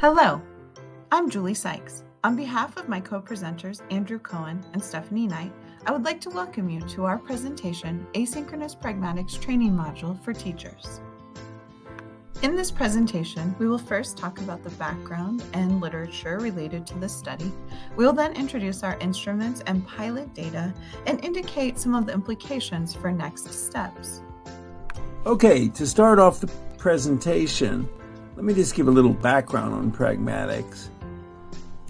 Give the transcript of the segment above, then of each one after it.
Hello, I'm Julie Sykes. On behalf of my co-presenters Andrew Cohen and Stephanie Knight, I would like to welcome you to our presentation, Asynchronous Pragmatics Training Module for Teachers. In this presentation, we will first talk about the background and literature related to the study. We will then introduce our instruments and pilot data and indicate some of the implications for next steps. Okay, to start off the presentation, let me just give a little background on pragmatics.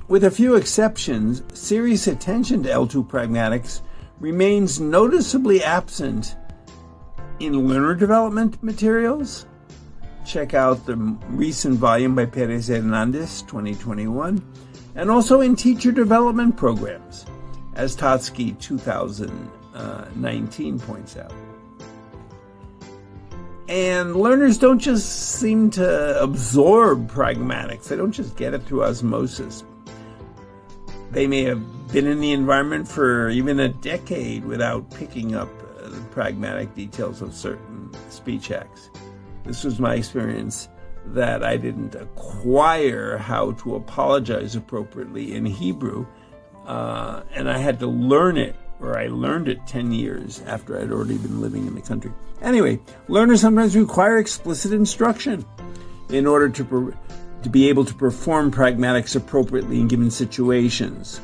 With a few exceptions, serious attention to L2 pragmatics remains noticeably absent in learner development materials. Check out the recent volume by Perez Hernandez, 2021, and also in teacher development programs, as Totsky 2019 uh, points out. And learners don't just seem to absorb pragmatics, they don't just get it through osmosis. They may have been in the environment for even a decade without picking up uh, the pragmatic details of certain speech acts. This was my experience that I didn't acquire how to apologize appropriately in Hebrew, uh, and I had to learn it or I learned it 10 years after I'd already been living in the country. Anyway, learners sometimes require explicit instruction in order to, to be able to perform pragmatics appropriately in given situations.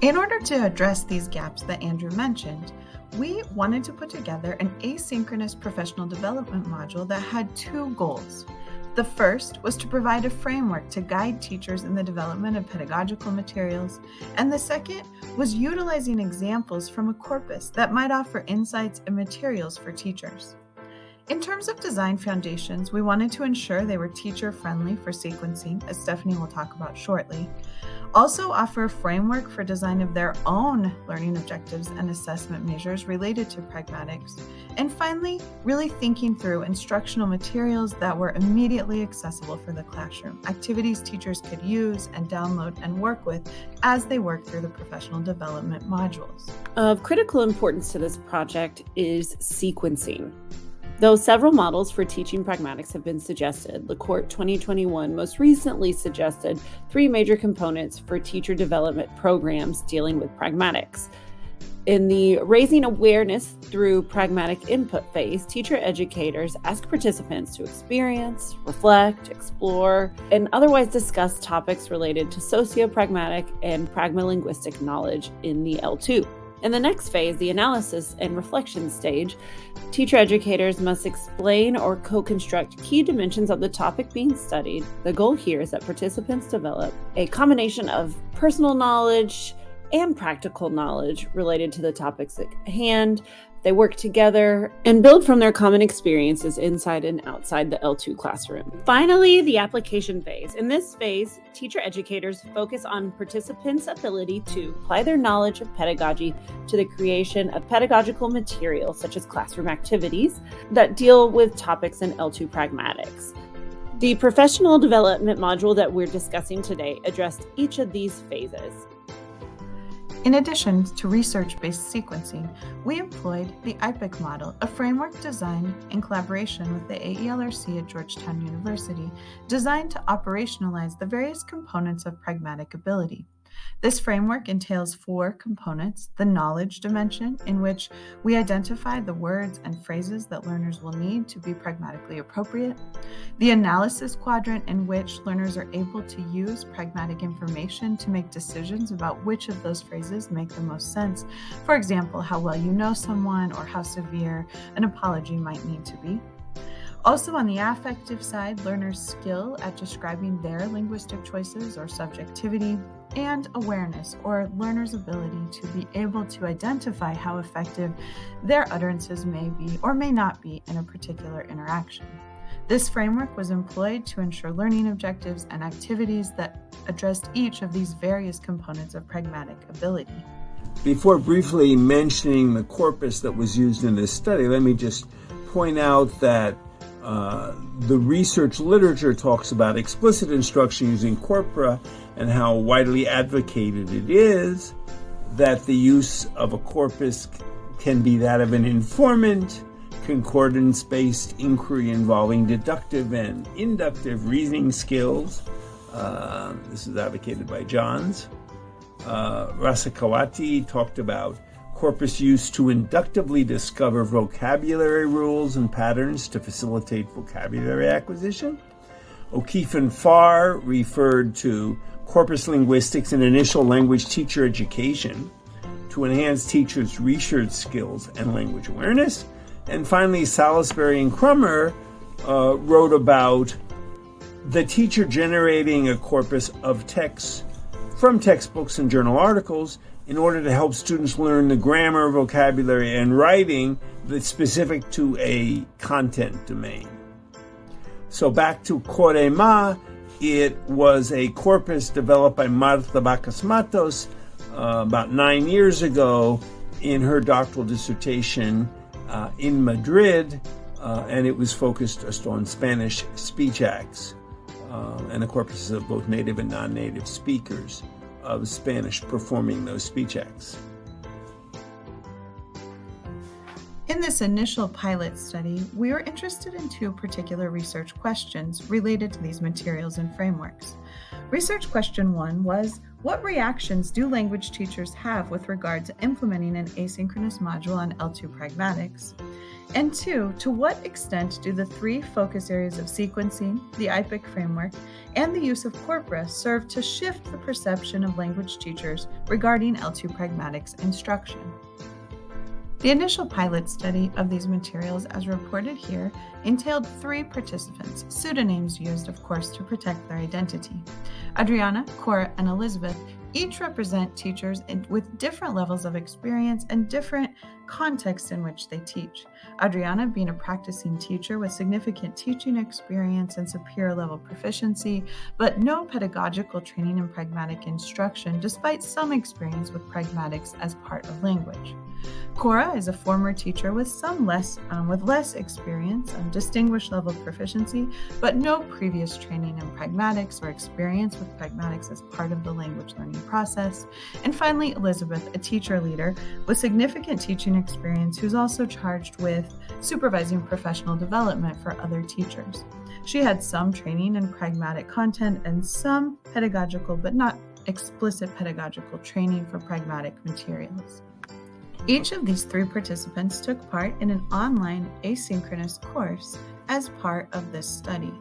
In order to address these gaps that Andrew mentioned, we wanted to put together an asynchronous professional development module that had two goals. The first was to provide a framework to guide teachers in the development of pedagogical materials, and the second was utilizing examples from a corpus that might offer insights and materials for teachers. In terms of design foundations, we wanted to ensure they were teacher friendly for sequencing, as Stephanie will talk about shortly, also offer a framework for design of their own learning objectives and assessment measures related to pragmatics. And finally, really thinking through instructional materials that were immediately accessible for the classroom, activities teachers could use and download and work with as they work through the professional development modules. Of critical importance to this project is sequencing. Though several models for teaching pragmatics have been suggested, LaCourte 2021 most recently suggested three major components for teacher development programs dealing with pragmatics. In the Raising Awareness Through Pragmatic Input phase, teacher educators ask participants to experience, reflect, explore, and otherwise discuss topics related to socio pragmatic and pragmalinguistic knowledge in the L2. In the next phase, the analysis and reflection stage, teacher educators must explain or co construct key dimensions of the topic being studied. The goal here is that participants develop a combination of personal knowledge and practical knowledge related to the topics at hand, they work together and build from their common experiences inside and outside the L2 classroom. Finally, the application phase. In this phase, teacher educators focus on participants' ability to apply their knowledge of pedagogy to the creation of pedagogical materials such as classroom activities that deal with topics in L2 pragmatics. The professional development module that we're discussing today addressed each of these phases. In addition to research-based sequencing, we employed the IPIC model, a framework designed in collaboration with the AELRC at Georgetown University, designed to operationalize the various components of pragmatic ability. This framework entails four components the knowledge dimension, in which we identify the words and phrases that learners will need to be pragmatically appropriate, the analysis quadrant, in which learners are able to use pragmatic information to make decisions about which of those phrases make the most sense. For example, how well you know someone or how severe an apology might need to be. Also, on the affective side, learners' skill at describing their linguistic choices or subjectivity, and awareness, or learners' ability to be able to identify how effective their utterances may be or may not be in a particular interaction. This framework was employed to ensure learning objectives and activities that addressed each of these various components of pragmatic ability. Before briefly mentioning the corpus that was used in this study, let me just point out that uh, the research literature talks about explicit instruction using corpora and how widely advocated it is that the use of a corpus can be that of an informant, concordance based inquiry involving deductive and inductive reasoning skills. Uh, this is advocated by Johns. Uh, Rasakawati talked about corpus use to inductively discover vocabulary rules and patterns to facilitate vocabulary acquisition. O'Keeffe and Farr referred to corpus linguistics and initial language teacher education to enhance teachers' research skills and language awareness. And finally, Salisbury and Crummer uh, wrote about the teacher generating a corpus of texts from textbooks and journal articles in order to help students learn the grammar, vocabulary, and writing that's specific to a content domain. So back to Corema, it was a corpus developed by Marta Bacas Matos uh, about nine years ago in her doctoral dissertation uh, in Madrid, uh, and it was focused just on Spanish speech acts uh, and the corpuses of both native and non native speakers of Spanish performing those speech acts. In this initial pilot study, we were interested in two particular research questions related to these materials and frameworks. Research question one was What reactions do language teachers have with regard to implementing an asynchronous module on L2 pragmatics? And two, to what extent do the three focus areas of sequencing, the IPIC framework, and the use of corpora serve to shift the perception of language teachers regarding L2 pragmatics instruction? The initial pilot study of these materials, as reported here, entailed three participants, pseudonyms used, of course, to protect their identity. Adriana, Cora, and Elizabeth each represent teachers with different levels of experience and different contexts in which they teach. Adriana, being a practicing teacher with significant teaching experience and superior level proficiency, but no pedagogical training in pragmatic instruction, despite some experience with pragmatics as part of language. Cora is a former teacher with some less um, with less experience distinguished level of proficiency, but no previous training in pragmatics or experience with pragmatics as part of the language learning process. And finally, Elizabeth, a teacher leader with significant teaching experience who's also charged with supervising professional development for other teachers. She had some training in pragmatic content and some pedagogical but not explicit pedagogical training for pragmatic materials. Each of these three participants took part in an online asynchronous course as part of this study.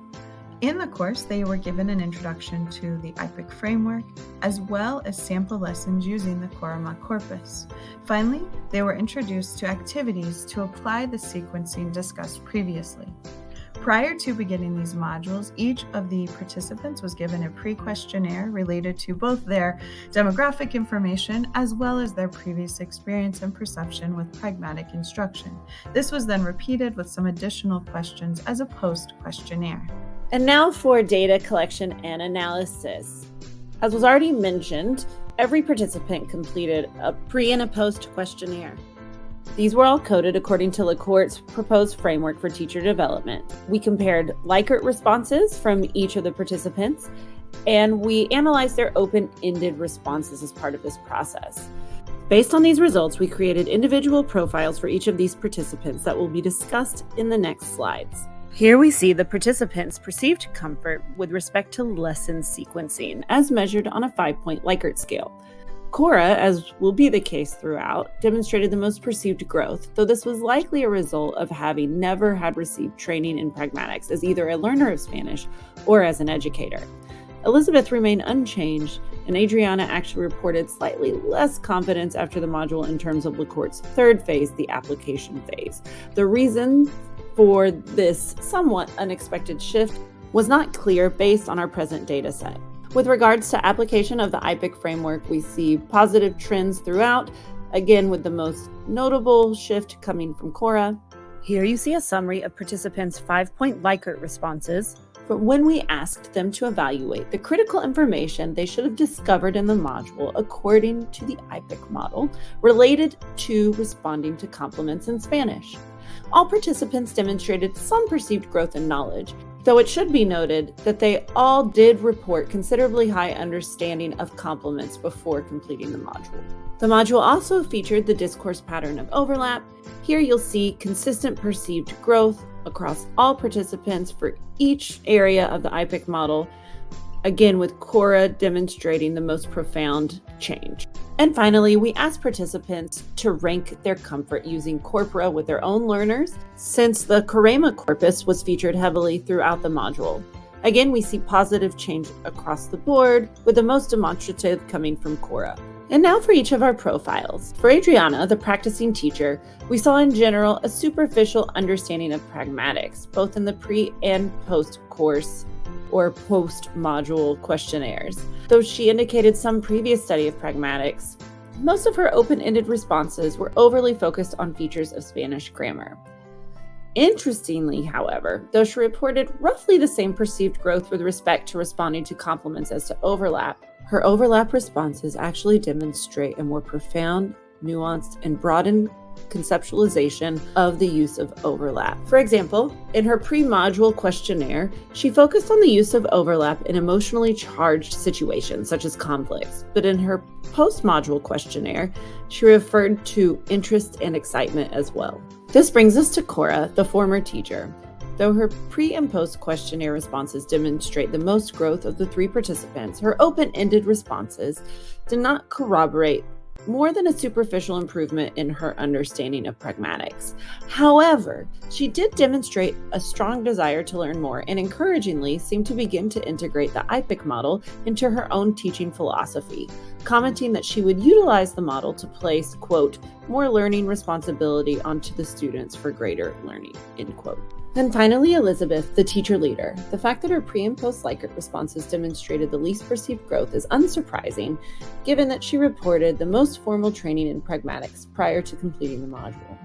In the course, they were given an introduction to the IPIC framework, as well as sample lessons using the Corema corpus. Finally, they were introduced to activities to apply the sequencing discussed previously. Prior to beginning these modules, each of the participants was given a pre questionnaire related to both their demographic information as well as their previous experience and perception with pragmatic instruction. This was then repeated with some additional questions as a post questionnaire. And now for data collection and analysis. As was already mentioned, every participant completed a pre and a post questionnaire. These were all coded according to LaCourt's proposed framework for teacher development. We compared Likert responses from each of the participants, and we analyzed their open ended responses as part of this process. Based on these results, we created individual profiles for each of these participants that will be discussed in the next slides. Here we see the participants' perceived comfort with respect to lesson sequencing, as measured on a five point Likert scale. Cora, as will be the case throughout, demonstrated the most perceived growth, though this was likely a result of having never had received training in pragmatics as either a learner of Spanish or as an educator. Elizabeth remained unchanged, and Adriana actually reported slightly less confidence after the module in terms of LaCourt's third phase, the application phase. The reason for this somewhat unexpected shift was not clear based on our present data set. With regards to application of the IPIC framework, we see positive trends throughout, again with the most notable shift coming from Cora. Here you see a summary of participants' five-point Likert responses from when we asked them to evaluate the critical information they should have discovered in the module according to the IPIC model related to responding to compliments in Spanish. All participants demonstrated some perceived growth in knowledge, though it should be noted that they all did report considerably high understanding of complements before completing the module. The module also featured the discourse pattern of overlap. Here you'll see consistent perceived growth across all participants for each area of the IPIC model, again with Cora demonstrating the most profound change. And finally, we asked participants to rank their comfort using corpora with their own learners, since the Corema corpus was featured heavily throughout the module. Again, we see positive change across the board, with the most demonstrative coming from Cora. And now for each of our profiles. For Adriana, the practicing teacher, we saw in general a superficial understanding of pragmatics, both in the pre and post course or post module questionnaires. Though she indicated some previous study of pragmatics, most of her open ended responses were overly focused on features of Spanish grammar. Interestingly, however, though she reported roughly the same perceived growth with respect to responding to compliments as to overlap, her overlap responses actually demonstrate a more profound, nuanced, and broadened conceptualization of the use of overlap. For example, in her pre module questionnaire, she focused on the use of overlap in emotionally charged situations such as conflicts, but in her post module questionnaire, she referred to interest and excitement as well. This brings us to Cora, the former teacher. Though her pre and post questionnaire responses demonstrate the most growth of the three participants, her open ended responses did not corroborate more than a superficial improvement in her understanding of pragmatics. However, she did demonstrate a strong desire to learn more and encouragingly seemed to begin to integrate the IPIC model into her own teaching philosophy, commenting that she would utilize the model to place, quote, more learning responsibility onto the students for greater learning, end quote. And finally, Elizabeth, the teacher leader. The fact that her pre and post Likert responses demonstrated the least perceived growth is unsurprising, given that she reported the most formal training in pragmatics prior to completing the module.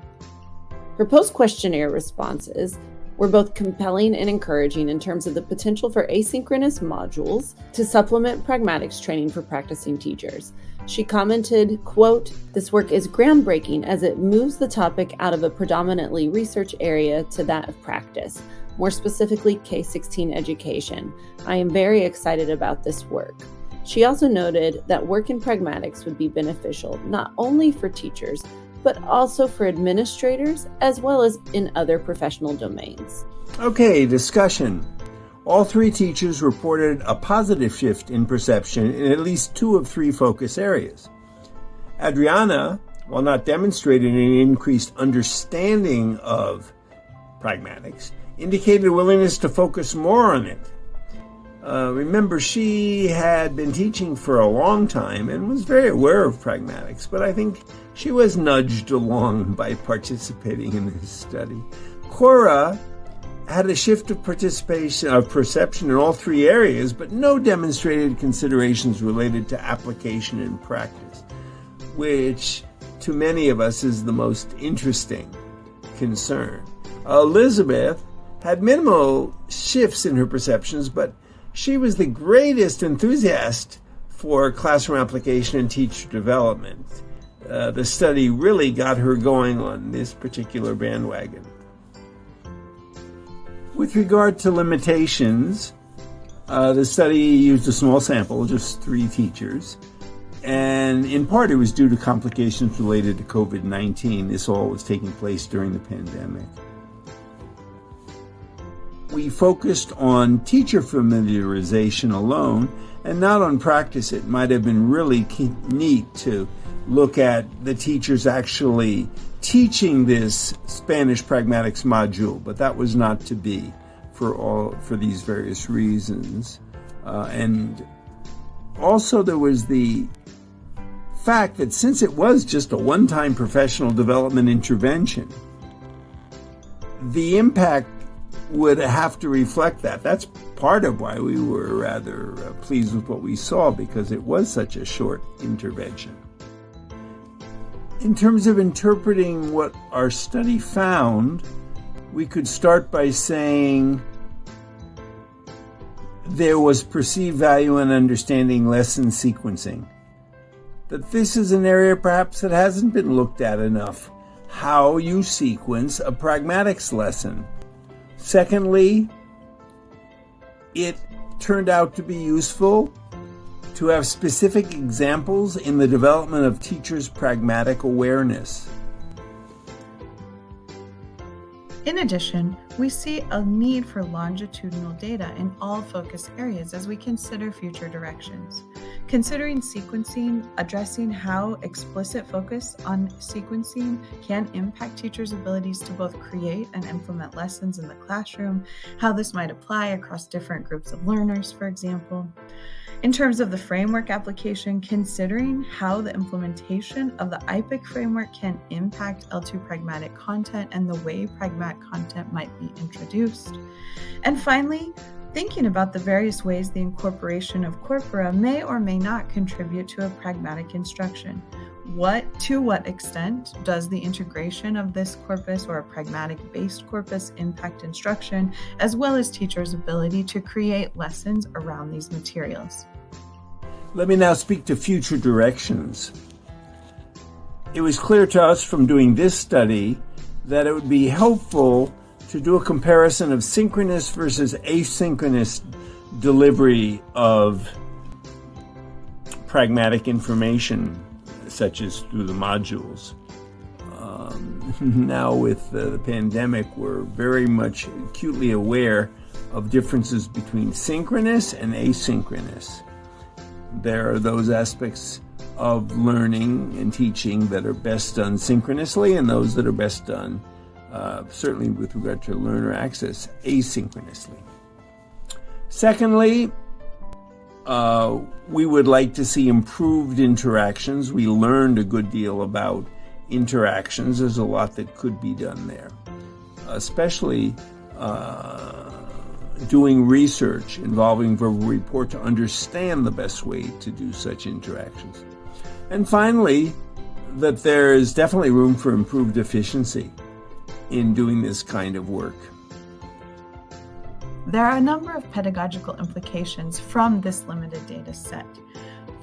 Her post questionnaire responses were both compelling and encouraging in terms of the potential for asynchronous modules to supplement pragmatics training for practicing teachers. She commented, quote, This work is groundbreaking as it moves the topic out of a predominantly research area to that of practice, more specifically K 16 education. I am very excited about this work. She also noted that work in pragmatics would be beneficial not only for teachers, but also for administrators as well as in other professional domains. Okay, discussion. All three teachers reported a positive shift in perception in at least two of three focus areas. Adriana, while not demonstrating an increased understanding of pragmatics, indicated a willingness to focus more on it uh, remember, she had been teaching for a long time and was very aware of pragmatics, but I think she was nudged along by participating in this study. Cora had a shift of participation of perception in all three areas, but no demonstrated considerations related to application and practice, which to many of us is the most interesting concern. Elizabeth had minimal shifts in her perceptions, but she was the greatest enthusiast for classroom application and teacher development. Uh, the study really got her going on this particular bandwagon. With regard to limitations, uh, the study used a small sample, just three teachers, and in part it was due to complications related to COVID 19. This all was taking place during the pandemic we focused on teacher familiarization alone and not on practice, it might have been really neat to look at the teachers actually teaching this Spanish pragmatics module, but that was not to be for all for these various reasons. Uh, and also there was the fact that since it was just a one-time professional development intervention, the impact would have to reflect that. That's part of why we were rather uh, pleased with what we saw because it was such a short intervention. In terms of interpreting what our study found, we could start by saying there was perceived value in understanding lesson sequencing. That this is an area perhaps that hasn't been looked at enough. How you sequence a pragmatics lesson Secondly, it turned out to be useful to have specific examples in the development of teachers' pragmatic awareness. In addition, we see a need for longitudinal data in all focus areas as we consider future directions. Considering sequencing, addressing how explicit focus on sequencing can impact teachers' abilities to both create and implement lessons in the classroom, how this might apply across different groups of learners, for example. In terms of the framework application, considering how the implementation of the IPIC framework can impact L2 pragmatic content and the way pragmatic content might be introduced. And finally, thinking about the various ways the incorporation of corpora may or may not contribute to a pragmatic instruction. What to what extent does the integration of this corpus or a pragmatic based corpus impact instruction as well as teachers' ability to create lessons around these materials? Let me now speak to future directions. It was clear to us from doing this study that it would be helpful to do a comparison of synchronous versus asynchronous delivery of pragmatic information, such as through the modules. Um, now, with uh, the pandemic, we're very much acutely aware of differences between synchronous and asynchronous. There are those aspects of learning and teaching that are best done synchronously and those that are best done uh, certainly with regard to learner access, asynchronously. Secondly, uh, we would like to see improved interactions. We learned a good deal about interactions. There's a lot that could be done there, especially uh, doing research involving verbal report to understand the best way to do such interactions. And finally, that there is definitely room for improved efficiency in doing this kind of work. There are a number of pedagogical implications from this limited data set.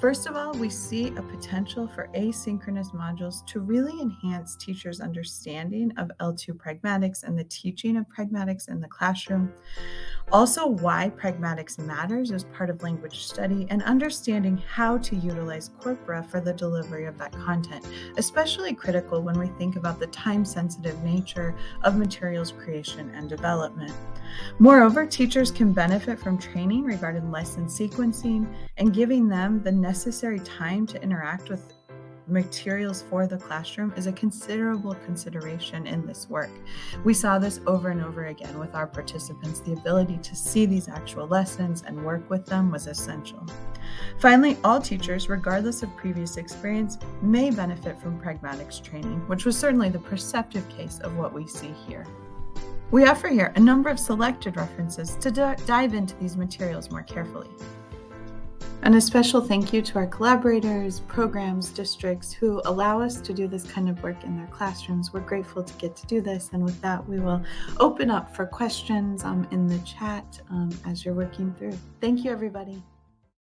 First of all, we see a potential for asynchronous modules to really enhance teachers' understanding of L2 pragmatics and the teaching of pragmatics in the classroom. Also, why pragmatics matters as part of language study and understanding how to utilize corpora for the delivery of that content, especially critical when we think about the time sensitive nature of materials creation and development. Moreover, teachers can benefit from training regarding lesson sequencing and giving them the necessary time to interact with materials for the classroom is a considerable consideration in this work. We saw this over and over again with our participants. The ability to see these actual lessons and work with them was essential. Finally, all teachers, regardless of previous experience, may benefit from pragmatics training, which was certainly the perceptive case of what we see here. We offer here a number of selected references to dive into these materials more carefully. And a special thank you to our collaborators, programs, districts who allow us to do this kind of work in their classrooms. We're grateful to get to do this. And with that, we will open up for questions um, in the chat um, as you're working through. Thank you, everybody.